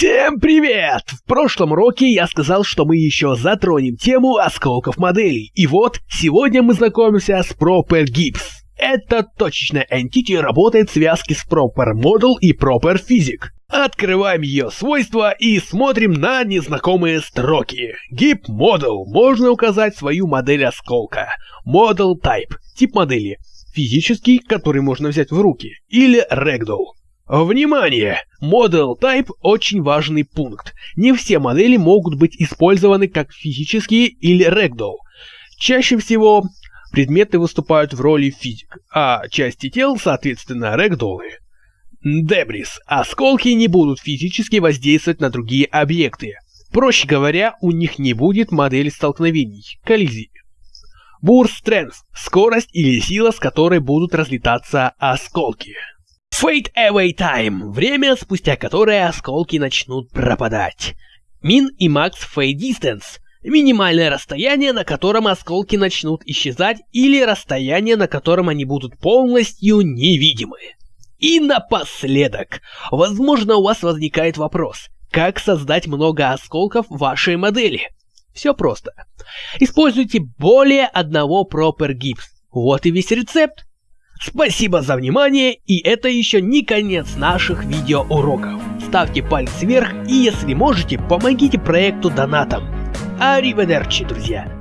Всем привет! В прошлом уроке я сказал, что мы еще затронем тему осколков моделей. И вот, сегодня мы знакомимся с Proper Gibbs. Это точечная entity работает в связке с Proper Model и Proper Physic. Открываем ее свойства и смотрим на незнакомые строки. Gip Model. Можно указать свою модель осколка. Model Type. Тип модели. Физический, который можно взять в руки. Или Ragdoll. Внимание! Model Type очень важный пункт. Не все модели могут быть использованы как физические или Ragdoll. Чаще всего предметы выступают в роли физик, а части тел, соответственно, рэгдоллы. Дебрис. Осколки не будут физически воздействовать на другие объекты. Проще говоря, у них не будет модели столкновений, коллизий. Бурst Strength – скорость или сила, с которой будут разлетаться осколки. Fade Away Time – время, спустя которое осколки начнут пропадать. Min и Max Fade Distance – минимальное расстояние, на котором осколки начнут исчезать, или расстояние, на котором они будут полностью невидимы. И напоследок, возможно у вас возникает вопрос, как создать много осколков в вашей модели? Все просто. Используйте более одного Proper Gibbs. Вот и весь рецепт. Спасибо за внимание, и это еще не конец наших видеоуроков. Ставьте палец вверх и если можете, помогите проекту донатом. Ариведерчи, друзья!